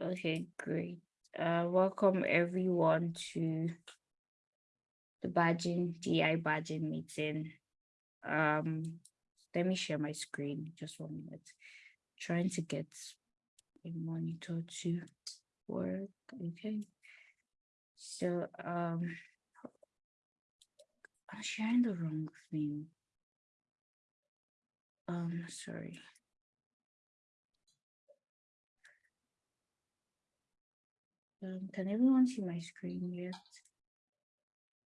Okay, great. Uh, welcome everyone to the badging, DI badging meeting. Um, let me share my screen, just one minute. Trying to get a monitor to work, okay? So, um, I'm sharing the wrong thing. Um, sorry. Um, can everyone see my screen yet?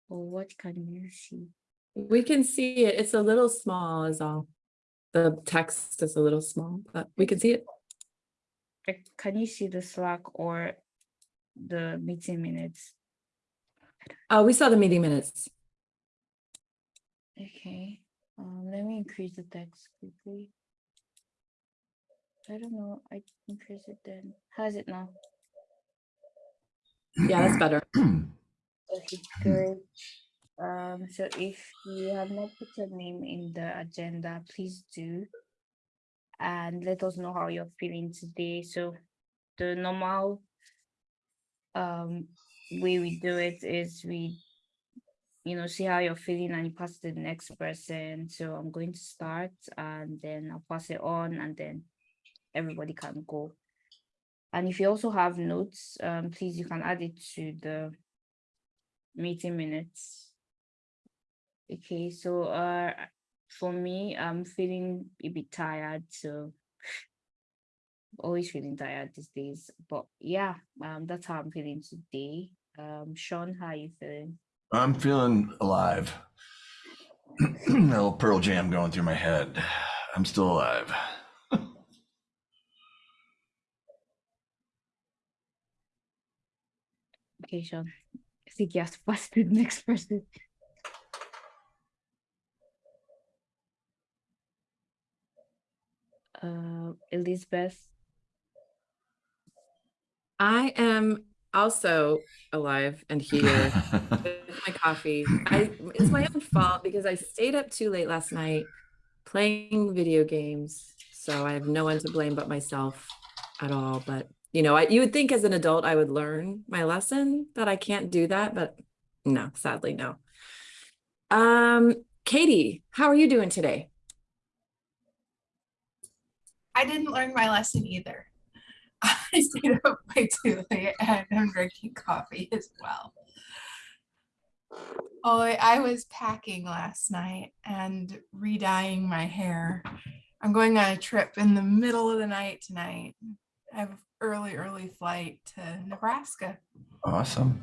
Or what can you see? We can see it. It's a little small is all. The text is a little small, but we can see it. Can you see the Slack or the meeting minutes? Oh, we saw the meeting minutes. Okay, um, let me increase the text quickly. I don't know, I increase it then. How's it now? Yeah, that's better. Okay, good. Um, so if you have not put your name in the agenda, please do. And let us know how you're feeling today. So the normal um way we do it is we you know see how you're feeling and you pass to the next person. So I'm going to start and then I'll pass it on and then everybody can go. And if you also have notes, um, please you can add it to the meeting minutes. Okay, so uh for me, I'm feeling a bit tired, so always feeling tired these days. But yeah, um that's how I'm feeling today. Um Sean, how are you feeling? I'm feeling alive. A little Pearl Jam going through my head. I'm still alive. Okay, Sean. I think you have to to the next person. Uh Elizabeth. I am also alive and here with my coffee. I, it's my own fault because I stayed up too late last night playing video games. So I have no one to blame but myself at all. But you know, I, you would think as an adult I would learn my lesson that I can't do that, but no, sadly no. Um, Katie, how are you doing today? I didn't learn my lesson either. I stayed up way too late and I'm drinking coffee as well. Oh, I was packing last night and re-dyeing my hair. I'm going on a trip in the middle of the night tonight. I have early, early flight to Nebraska. Awesome.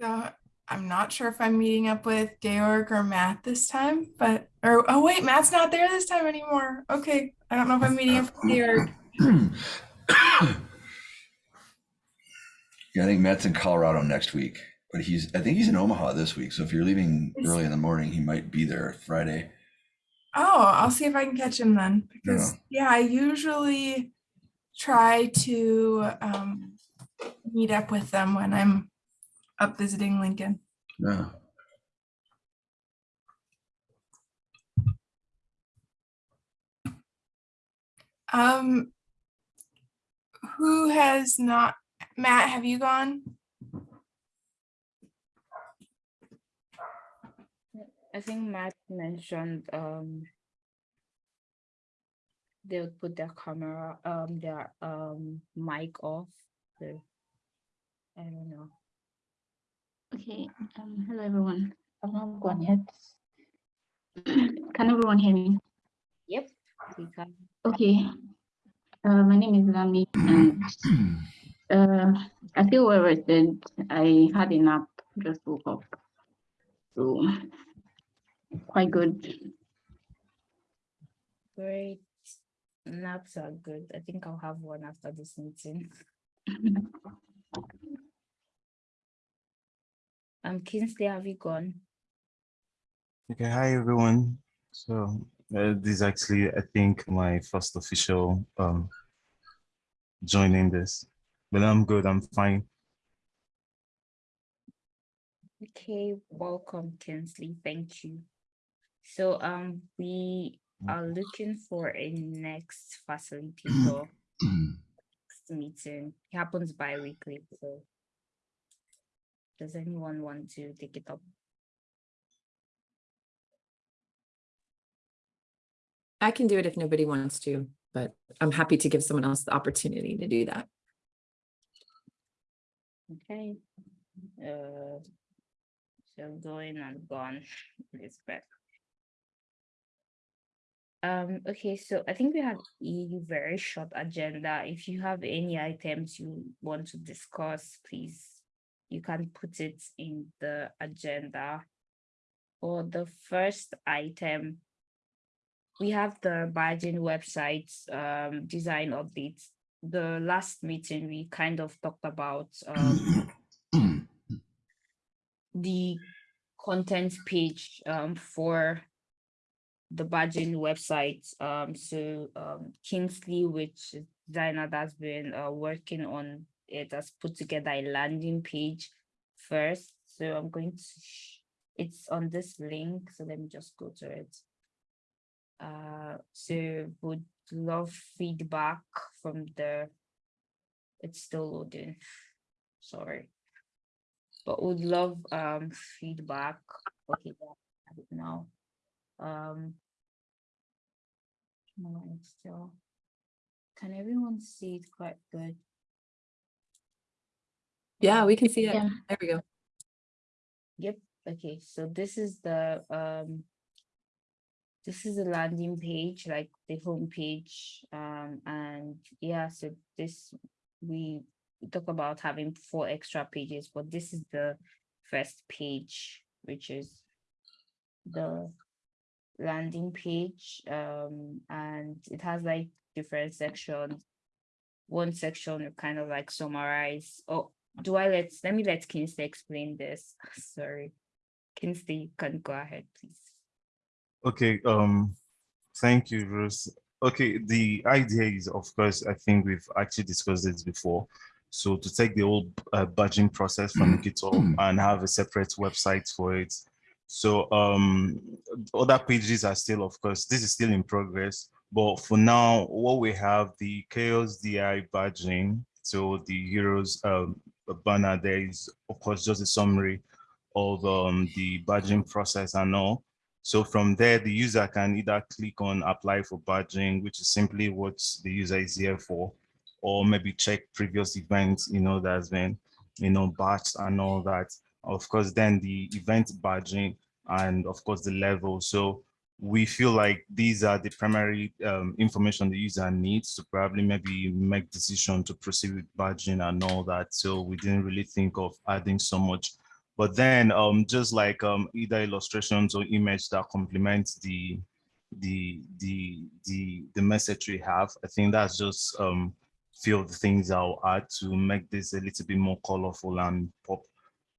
So I'm not sure if I'm meeting up with Georg or Matt this time, but, or, oh wait, Matt's not there this time anymore. Okay, I don't know if I'm meeting up with Georg. Yeah, I think Matt's in Colorado next week, but he's I think he's in Omaha this week. So if you're leaving early in the morning, he might be there Friday. Oh, I'll see if I can catch him then, because, yeah, I usually try to um, meet up with them when I'm up visiting Lincoln. Yeah. Um, who has not, Matt, have you gone? I think Matt mentioned um they would put their camera um their um mic off. So I don't know. Okay, um, hello everyone. I'm not gone yet. Can everyone hear me? Yep. We can. Okay. Uh, my name is Lami and uh, I feel well rested. I had a nap, just woke up. So quite good. Great. Naps are good. I think I'll have one after this meeting. Um, Kingsley, have you gone? Okay, hi everyone. So uh, this is actually, I think, my first official um, joining this, but I'm good. I'm fine. Okay, welcome, Kingsley. Thank you. So um we are looking for a next facilitator. next meeting. It happens bi-weekly, so. Does anyone want to take it up? I can do it if nobody wants to, but I'm happy to give someone else the opportunity to do that. Okay. Uh. So going and gone, Elizabeth. Um, okay, so I think we have a very short agenda. If you have any items you want to discuss, please, you can put it in the agenda. For the first item, we have the badging website um design updates. The last meeting, we kind of talked about um the content page um for the badging website. Um, so um, Kingsley, which designer that's been uh, working on it, has put together a landing page first. So I'm going to, it's on this link. So let me just go to it. Uh, so would love feedback from the, it's still loading. Sorry but would love um feedback. Okay, now. Um. no, it's still. Can everyone see it quite good? Yeah, we can see it. Yeah. There we go. Yep, okay, so this is the um. This is the landing page, like the home page, um, and yeah, so this, we we talk about having four extra pages, but this is the first page, which is the landing page, um, and it has like different sections. One section will kind of like summarize, oh, do I let, let me let Kingsley explain this, sorry. Kingsley, you can go ahead, please. Okay, um, thank you, Bruce. Okay, the idea is, of course, I think we've actually discussed this before. So to take the whole uh, badging process from GitHub and have a separate website for it. So um, other pages are still, of course, this is still in progress. But for now, what we have the Chaos DI badging. So the heroes um, banner there is, of course, just a summary of um, the badging process and all. So from there, the user can either click on apply for badging, which is simply what the user is here for, or maybe check previous events, you know, that's been, you know, batched and all that. Of course, then the event badging and of course the level. So we feel like these are the primary um, information the user needs to probably maybe make decision to proceed with badging and all that. So we didn't really think of adding so much but then um, just like um, either illustrations or image that complements the the the the the message we have, I think that's just um, few of the things I'll add to make this a little bit more colorful and pop.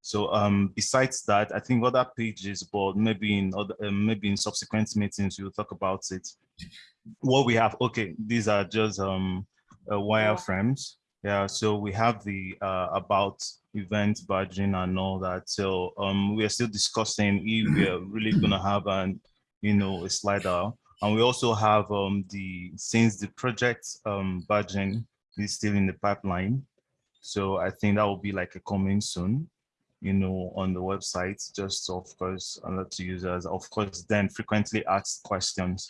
So um, besides that, I think other pages, but maybe in other uh, maybe in subsequent meetings we'll talk about it. What we have, okay, these are just um, uh, wireframes. Yeah, so we have the uh, about event badging and all that. So um, we are still discussing if we are really gonna have an, you know, a slider. And we also have um, the, since the project um, badging is still in the pipeline. So I think that will be like a coming soon, you know, on the website, just of course, alert to users, of course, then frequently asked questions.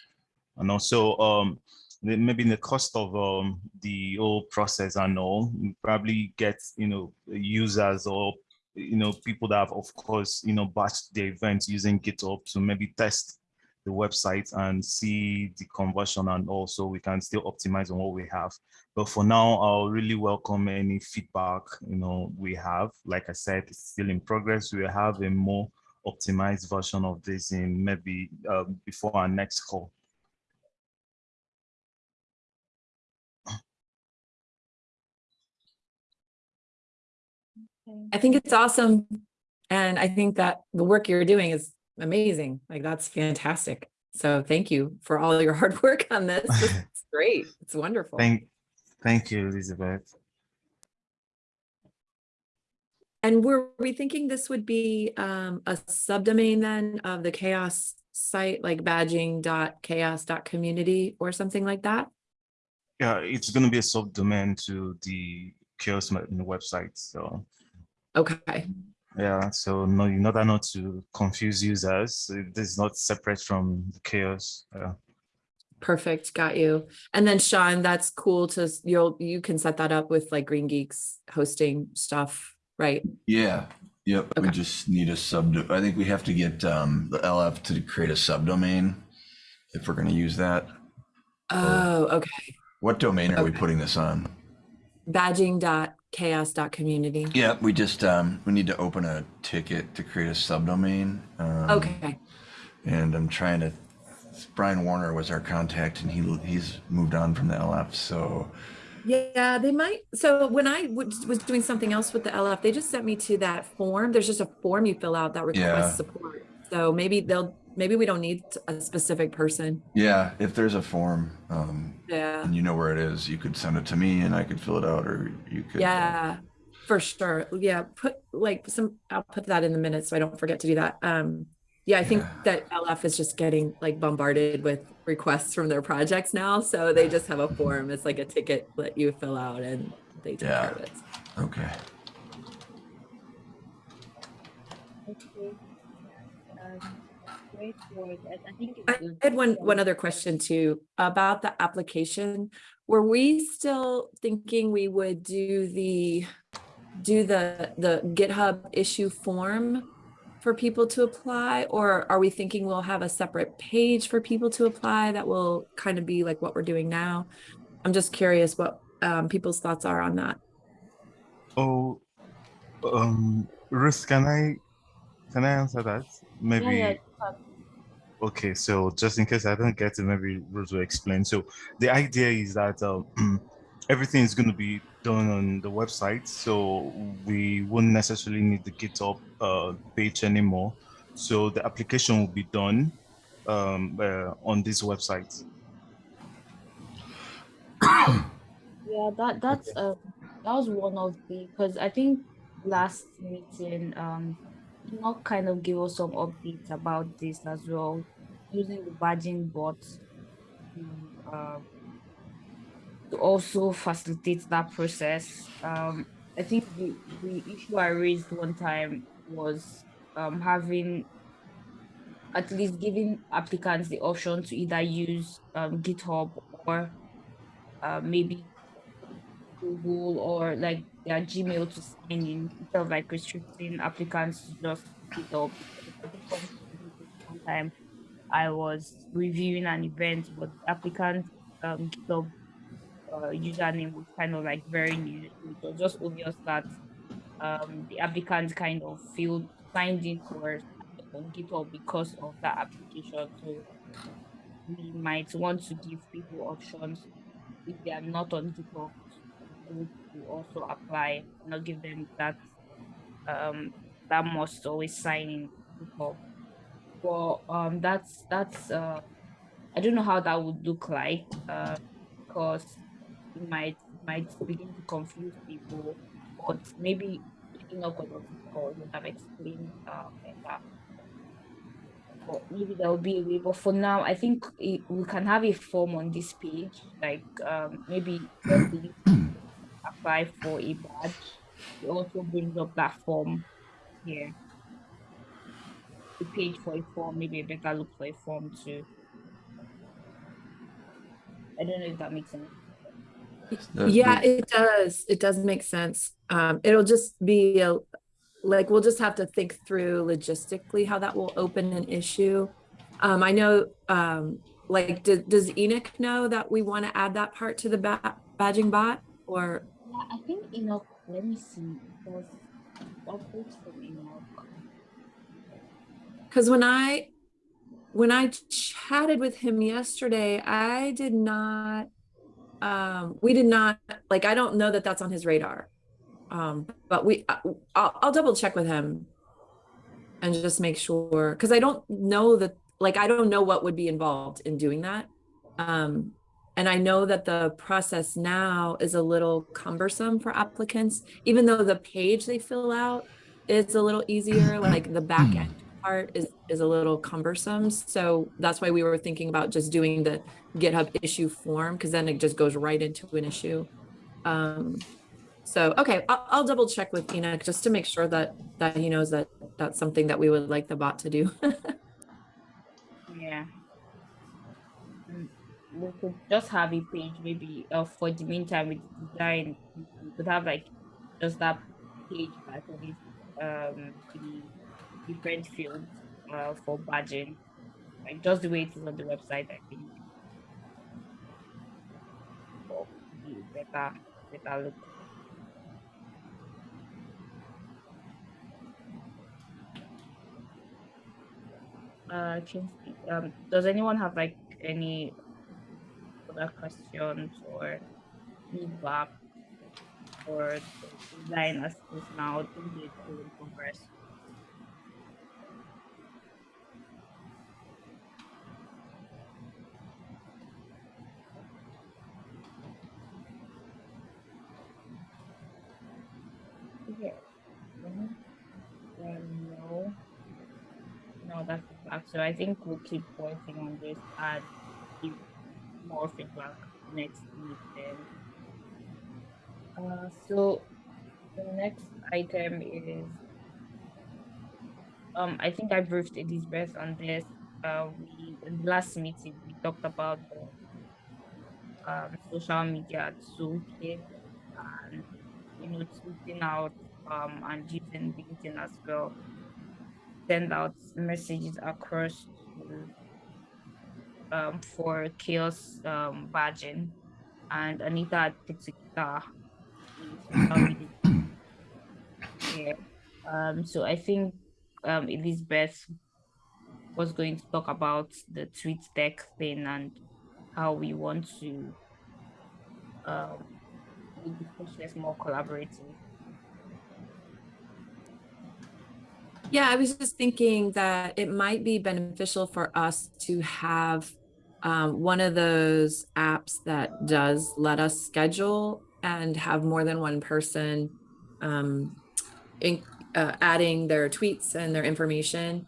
And also, um, maybe the cost of um, the whole process and all, probably get, you know, users or, you know, people that have, of course, you know, batched the events using GitHub to maybe test the website and see the conversion and also we can still optimize on what we have. But for now, I'll really welcome any feedback, you know, we have. Like I said, it's still in progress. We'll have a more optimized version of this in maybe uh, before our next call. I think it's awesome. And I think that the work you're doing is amazing. Like that's fantastic. So thank you for all your hard work on this. It's great. It's wonderful. Thank, thank you, Elizabeth. And were we thinking this would be um, a subdomain then of the chaos site, like badging.chaos.community or something like that? Yeah, it's gonna be a subdomain to the chaos website. So Okay, yeah, so no, in order not to confuse users, this is not separate from the chaos. Yeah. perfect, got you. And then Sean, that's cool to, you'll, you can set that up with like Green Geeks hosting stuff, right? Yeah, yep, we just need a sub, I think we have to get um, the LF to create a subdomain if we're gonna use that. Oh, okay. What domain are we putting this on? Badging dot chaos dot community. Yeah, we just, um, we need to open a ticket to create a subdomain. um, Okay, And I'm trying to, Brian Warner was our contact and he, he's moved on from the LF, so. yeah, they might, so when I was was doing something else with the LF, they just sent me to that form. There's just a form you fill out that Yeah. requests support. So maybe they'll, maybe we don't need a specific person. Yeah, if there's a form, um, Yeah. and you know where it is, you could send it to me and I could fill it out or you could. uh, Yeah, for sure. Yeah, put like some, I'll put that in the minutes so I don't forget to do that. Um, yeah, I think Yeah. that LF is just getting like bombarded with requests from their projects now. So they just have a form. It's like a ticket that you fill out and they take care of it. Okay. Great work. I, I think I had one, one other question too, about the application. Were we still thinking we would do the, do the, the GitHub issue form for people to apply? Or are we thinking we'll have a separate page for people to apply that will kind of be like what we're doing now? I'm just curious what um, people's thoughts are on that. Oh, um, Ruth, can I can I answer that? Maybe. Yeah, yeah, Okay, so just in case I don't get it, maybe Ruth will explain. So the idea is that um, everything is going to be done on the website, so we won't necessarily need the GitHub uh, page anymore. So the application will be done um, uh, on this website. Yeah, that that's uh that was one of the because I think last meeting um not kind of give us some updates about this as well using the badging bot to uh, to also facilitate that process. Um, I think the the issue I raised one time was um having at least giving applicants the option to either use um GitHub or uh, maybe Google or like their Gmail to sign in instead like restricting applicants to just pick up. One time I was reviewing an event, but the applicant um GitHub uh, username was kind of like very new. It was just obvious that um the applicant kind of feel signed in for on GitHub because of that application. So we might want to give people options if they are not on GitHub to to also apply, not give them that um that must always sign in GitHub. But um that's that's uh I don't know how that would look like uh because it might might begin to confuse people but maybe Enoch or Dr. would have explained uh better. But maybe there will be a way. But for now, I think it, we can have a form on this page, like um, maybe apply for a badge. It also brings up that form here. The page for a form, maybe a better look for a form too. I don't know if that makes sense. Yeah, it does. It does make sense. Um, it'll just be a, like, we'll just have to think through logistically how that will open an issue. Um, I know, um, like, does, does Enoch know that we want to add that part to the ba- badging bot or? Enoch. Let me see. From Enoch. Because when I, when I chatted with him yesterday, I did not, um, we did not, like, I don't know that that's on his radar. Um, but we, I- I'll, I'll double check with him and just make sure, because I don't know that, like, I don't know what would be involved in doing that. Um, and I know that the process now is a little cumbersome for applicants, even though the page they fill out is a little easier, like the back end part is is a little cumbersome. So that's why we were thinking about just doing the GitHub issue form because then it just goes right into an issue. Um, so okay, I'll, I'll double check with Enoch just to make sure that that he knows that that's something that we would like the bot to do. Yeah. Mm, We could just have a page maybe uh, for the meantime with design. We could have like just that page like with um the different fields uh for badging. Like just the way it is on the website, I think. The better better look. Uh, um, does anyone have like any other questions or feedback or the design as is now? Progress. Okay. Mhm. Um, no. No, that's the. So I think we'll keep working on this and give more feedback next meeting. Uh, so the next item is um I think I briefed Elizabeth on this. Uh, we last meeting we talked about the um, social media toolkit and you know tweeting out um and using LinkedIn as well send out messages across to, um, for chaos um, badging and Anita had put together a social media yeah. Um, so I think um, Elizabeth was going to talk about the tweet deck thing and how we want to um, make the process more collaborative. Yeah, I was just thinking that it might be beneficial for us to have um, one of those apps that does let us schedule and have more than one person um, in, uh, adding their tweets and their information.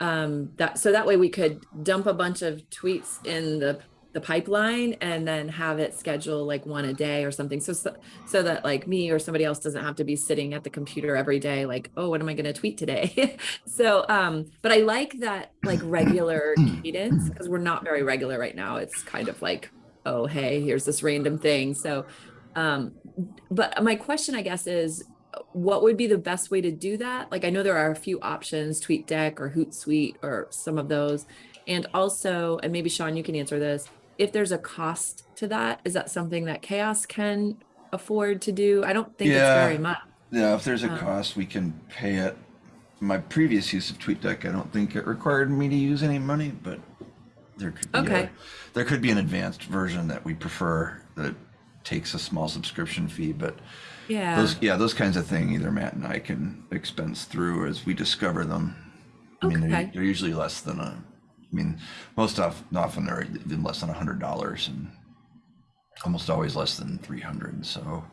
Um, that so that way we could dump a bunch of tweets in the the pipeline and then have it schedule like one a day or something. So, so, so that like me or somebody else doesn't have to be sitting at the computer every day, like, oh, what am I going to tweet today? so, um, but I like that like regular cadence because we're not very regular right now. It's kind of like, oh, hey, here's this random thing. So, um, but my question, I guess, is what would be the best way to do that? Like, I know there are a few options, TweetDeck or Hootsuite or some of those. And also, and maybe Sean, you can answer this if there's a cost to that, is that something that Chaos can afford to do? I don't think Yeah. it's very much. Yeah, if there's a Um, cost, we can pay it. My previous use of TweetDeck, I don't think it required me to use any money, but there could be Okay. a, there could be an advanced version that we prefer that takes a small subscription fee. But Yeah. those, yeah, those kinds of things, either Matt and I can expense through as we discover them. I mean, they're, they're usually less than a. I mean, most of, often they're even less than a hundred dollars, and almost always less than three hundred. So.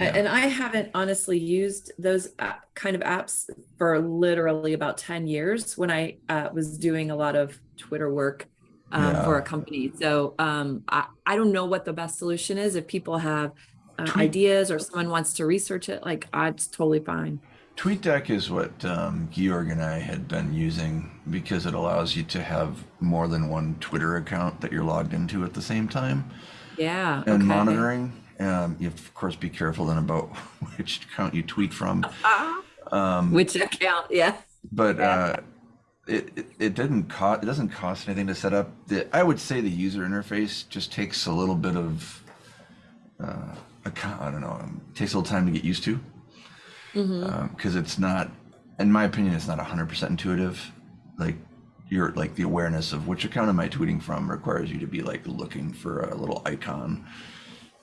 Yeah. And I haven't honestly used those kind of apps for literally about 10 years when I uh, was doing a lot of Twitter work um, for a company. So um, I, I don't know what the best solution is. If people have uh, ideas or someone wants to research it, like uh, it's totally fine. TweetDeck is what um, Georg and I had been using because it allows you to have more than one Twitter account that you're logged into at the same time Yeah. and okay. monitoring. Um, you have to, of course, be careful then about which account you tweet from. Ah, Um, which account? Yeah. but uh, it, it it didn't cost it doesn't cost anything to set up. The, I would say the user interface just takes a little bit of uh, a, co- I don't know, um, takes a little time to get used to Because it's not, in my opinion, it's not hundred percent intuitive. Like you're like the awareness of which account am I tweeting from requires you to be like looking for a little icon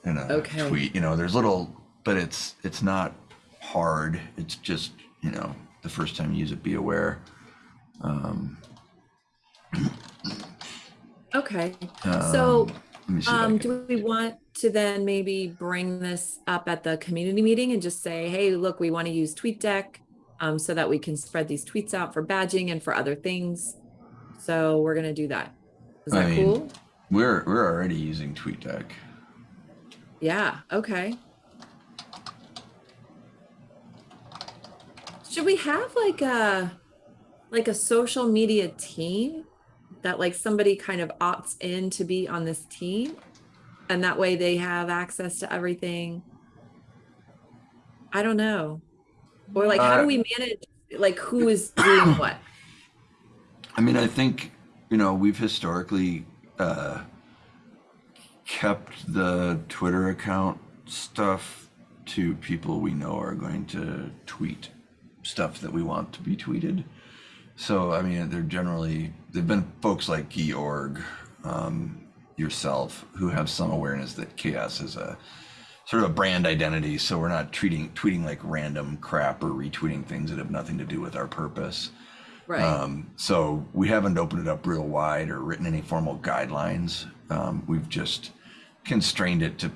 in a Okay. tweet. You know, there's little, but it's it's not hard. It's just you know the first time you use it, be aware. Um, Okay. So, um, let me see if I Um, do we want to then maybe bring this up at the community meeting and just say, hey, look, we want to use TweetDeck. um, so that we can spread these tweets out for badging and for other things. So we're gonna do that. Is I that mean- cool? We're we're already using TweetDeck. Yeah, okay. Should we have like a like a social media team that like somebody kind of opts in to be on this team? And that way they have access to everything. I don't know. Or like how Uh, do we manage like who is doing what? I mean, I think you know we've historically uh, kept the Twitter account stuff to people we know are going to tweet stuff that we want to be tweeted. So I mean, they're generally they've been folks like Georg, um, yourself, who have some awareness that chaos is a sort of a brand identity. So we're not treating tweeting like random crap or retweeting things that have nothing to do with our purpose. Right. Um, so we haven't opened it up real wide or written any formal guidelines. Um, we've just constrained it to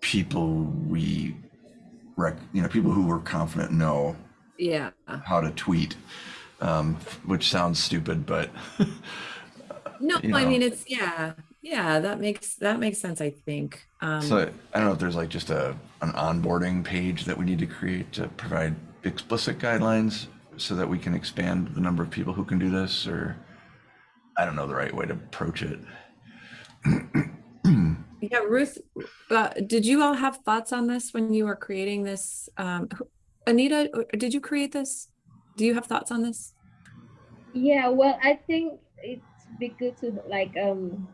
people we, rec- you know, people who we're confident know yeah. how to tweet, um, which sounds stupid, but No, you I mean it's yeah. Yeah, that makes that makes sense, I think. Um so I don't know if there's like just a an onboarding page that we need to create to provide explicit guidelines so that we can expand the number of people who can do this, or I don't know the right way to approach it. Yeah, Ruth, uh, did you all have thoughts on this when you were creating this? Um, Anita, did you create this? Do you have thoughts on this? Yeah, well, I think it's be good to like um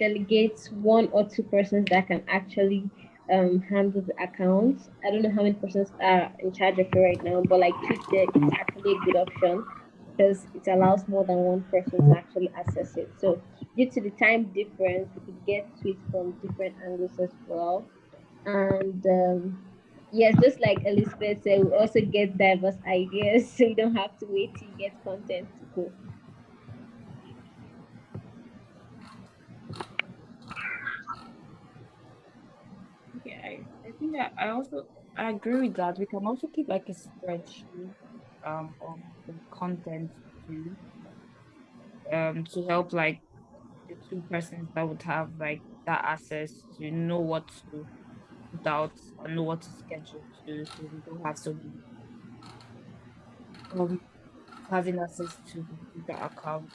delegate one or two persons that can actually um handle the accounts. I don't know how many persons are in charge of it right now, but like TweetDeck is actually a good option because it allows more than one person to actually access it. So due to the time difference, we could get tweets from different angles as well. And um yes, just like Elizabeth said, we also get diverse ideas, so you don't have to wait to get content go. Yeah, I, I think that I also I agree with that. We can also keep like a spreadsheet um of the content too. Um to help like the two persons that would have like that access to know what to put out and know what to schedule to so we don't have so many um having access to the account.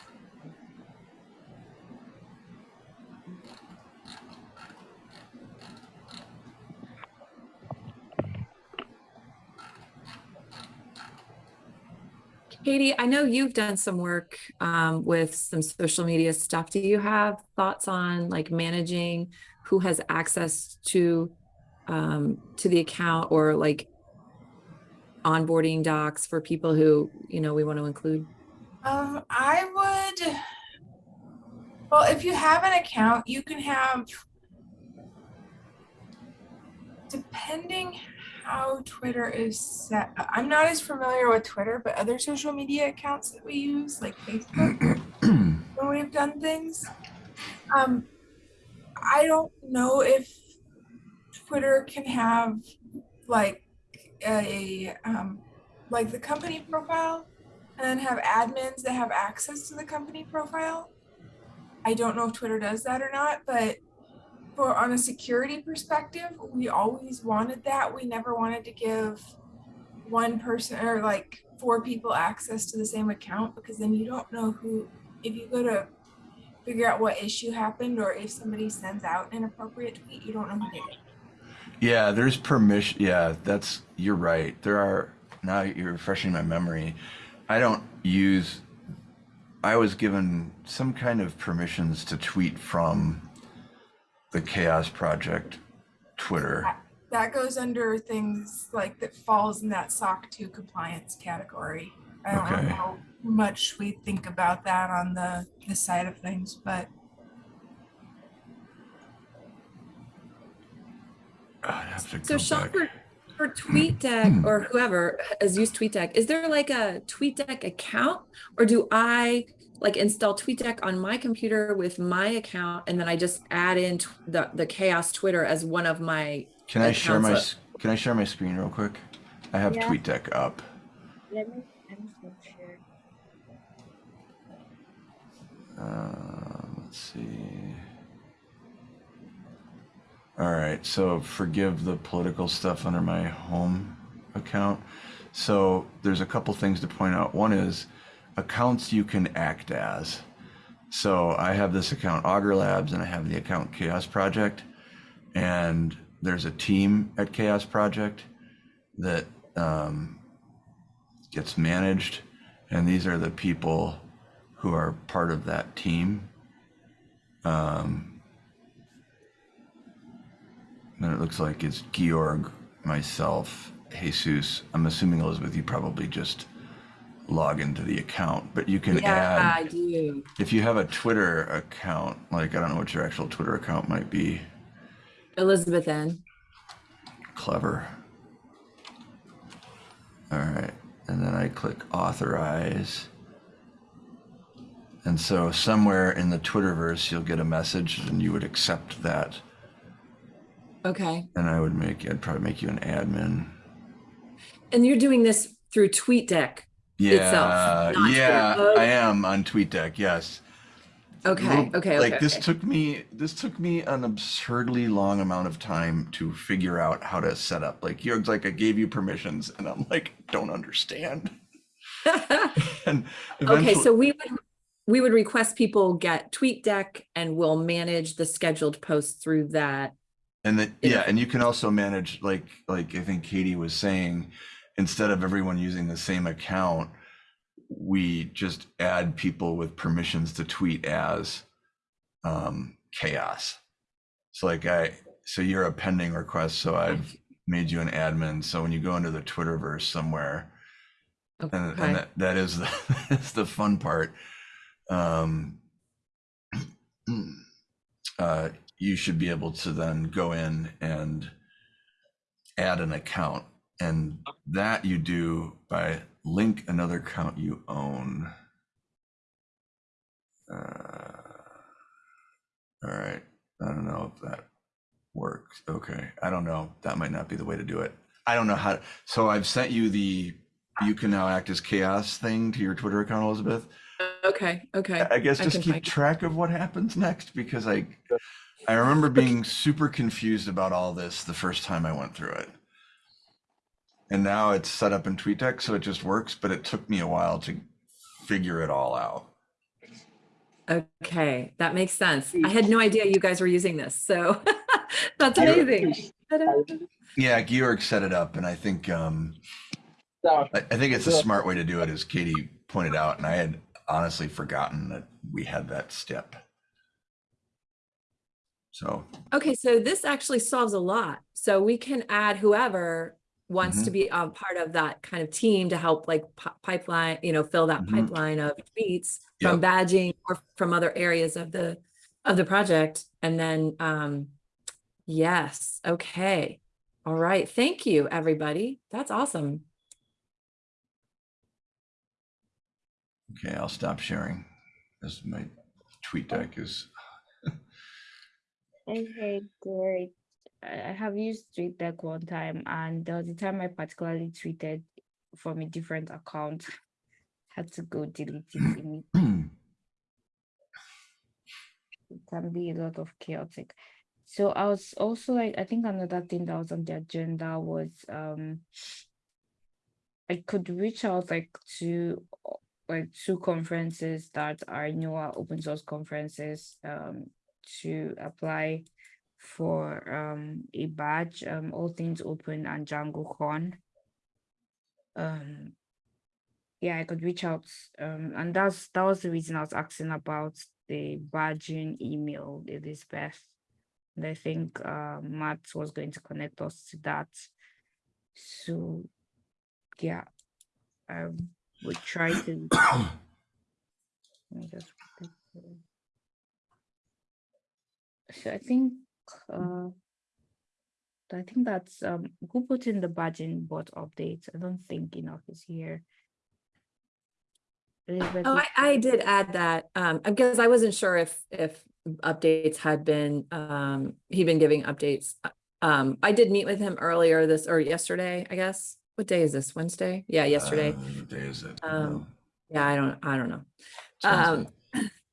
Katie, I know you've done some work um, with some social media stuff. Do you have thoughts on like managing who has access to um, to the account or like onboarding docs for people who you know we want to include? Um, I would. Well, if you have an account, you can have. Depending how Twitter is set, I'm not as familiar with Twitter, but other social media accounts that we use, like Facebook, when we've done things. Um, I don't know if Twitter can have like a um, like the company profile and then have admins that have access to the company profile. I don't know if Twitter does that or not, but for on a security perspective, we always wanted that. We never wanted to give one person or like four people access to the same account because then you don't know who if you go to figure out what issue happened or if somebody sends out an appropriate tweet, you don't know who did it. Yeah, there's permission. Yeah, that's you're right. There are now you're refreshing my memory. I don't use. I was given some kind of permissions to tweet from the Chaos Project Twitter. That goes under things like that falls in that SOC 2 compliance category. I don't Okay. know how much we think about that on the, the side of things, but I'd have to So Sean, for, for TweetDeck or whoever has used TweetDeck, is there like a TweetDeck account or do I like install TweetDeck on my computer with my account and then I just add in the, the chaos Twitter as one of my, Can I share my Can I share my screen real quick? I have Yeah. TweetDeck up. let me stop share. Uh, let's see. All right, so forgive the political stuff under my home account. So there's a couple things to point out. One is accounts you can act as. So I have this account Augur Labs and I have the account Chaos Project. And there's a team at Chaos Project that um, gets managed. And these are the people who are part of that team. Um, and it looks like it's Georg, myself, Jesus. I'm assuming Elizabeth, you probably just log into the account, but you can Yeah, add I do. if you have a Twitter account, like I don't know what your actual Twitter account might be. Elizabeth N. Clever. All right, and then I click authorize. And so somewhere in the Twitterverse, you'll get a message and you would accept that. Okay. And I would make, I'd probably make you an admin. And you're doing this through TweetDeck. Yeah, Itself, yeah. I am on TweetDeck, yes. Okay. Little- Okay. Like okay, this okay. took me, this took me an absurdly long amount of time to figure out how to set up. Like you're like, I gave you permissions and I'm like, don't understand. And okay. So we would we would request people get TweetDeck and we'll manage the scheduled posts through that. And then, yeah, and you can also manage, like, like I think Katie was saying, instead of everyone using the same account, we just add people with permissions to tweet as um, chaos. So like I, so you're a pending request, so I've made you an admin. So when you go into the Twitterverse somewhere, and, Okay. and that, that is the, that's the fun part. Um, uh, you should be able to then go in and add an account and that you do by link another account you own. Uh, all right. I don't know if that works. Okay. I don't know. That might not be the way to do it. I don't know how. To, so I've sent you the you can now act as chaos thing to your Twitter account, Elizabeth. Okay. Okay. I guess just can keep find it. track of what happens next because I I remember being super confused about all this the first time I went through it. And now it's set up in TweetDeck, so it just works, but it took me a while to figure it all out. Okay, that makes sense. I had no idea you guys were using this, so that's amazing. Yeah, Georg set it up, and I think um, I, I think it's a smart way to do it, as Katie pointed out, and I had honestly forgotten that we had that step. So Okay, so this actually solves a lot. So we can add whoever wants Mm-hmm. to be a part of that kind of team to help like pipeline, you know, fill that Mhm. pipeline of tweets from badging or from other areas of the of the project. And then um yes, okay. All right. Thank you, everybody. That's awesome. okay, I'll stop sharing, as my TweetDeck is. Okay, great. I have used TweetDeck one time, and there was a time I particularly tweeted from a different account. Had to go delete it. immediately. It can be a lot of chaotic. So I was also like, I think another thing that was on the agenda was um I could reach out like to like two conferences that are newer open source conferences um to apply for um a badge, um all things open and DjangoCon. Um yeah, I could reach out um and that's that was the reason I was asking about the badging email, Elizabeth. And I think uh, Matt was going to connect us to that. So yeah, I would try to let me just put it there. So I think uh I think that's um who put in the badging bot update. I don't think Enoch is here. Elizabeth, Oh, I, I did add that, um, because I wasn't sure if, if updates had been, um, he'd been giving updates. Uh, Um, I did meet with him earlier this, or yesterday, I guess, what day is this? Wednesday? Yeah, yesterday. Uh, what day is it? Um, Yeah, I don't, I don't know. Um,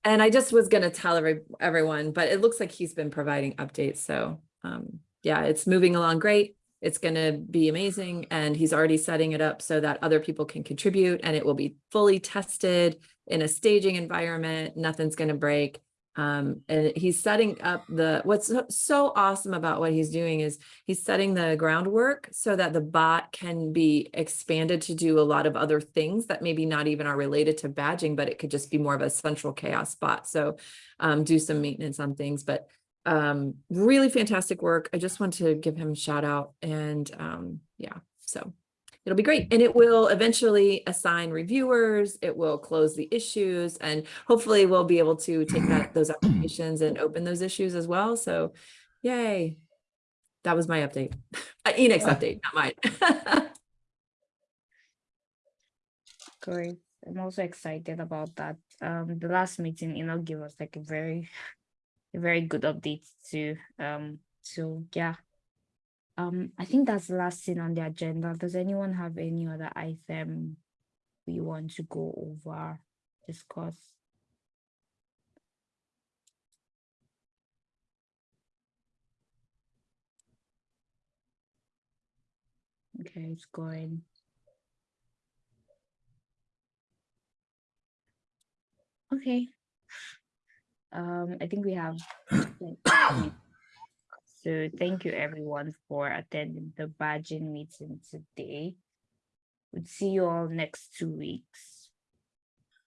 and I just was gonna tell every, everyone, but it looks like he's been providing updates, so, um, yeah, it's moving along great. It's gonna be amazing, and he's already setting it up so that other people can contribute, and it will be fully tested in a staging environment, nothing's gonna break. Um, and he's setting up the, what's so- so awesome about what he's doing is he's setting the groundwork so that the bot can be expanded to do a lot of other things that maybe not even are related to badging, but it could just be more of a central CHAOSS bot. So um, do some maintenance on things, but um, really fantastic work. I just want to give him a shout out and um, yeah, so it'll be great. And it will eventually assign reviewers, it will close the issues and hopefully we'll be able to take that, those applications and open those issues as well. So yay. That was my update. Uh, Enoch's update, not mine. Great. I'm also excited about that. Um, the last meeting, you know, give us like a very, a very good update to, Um, so yeah. Um, I think that's the last thing on the agenda. Does anyone have any other item we want to go over, discuss? Okay, it's going. Okay. Um, I think we have. So thank you everyone for attending the badging meeting today. We'll see you all next two weeks.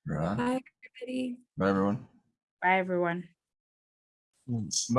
Right. Bye, everybody. Bye, everyone. Bye, everyone. Mm,